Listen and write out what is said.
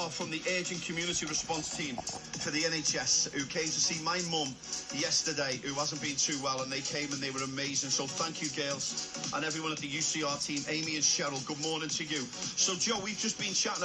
are from the Urgent Community Response Team for the NHS who came to see my mum yesterday who hasn't been too well and they came and they were amazing. So thank you, girls, and everyone at the UCR team, Amy and Cheryl. Good morning to you. So, Joe, we've just been chatting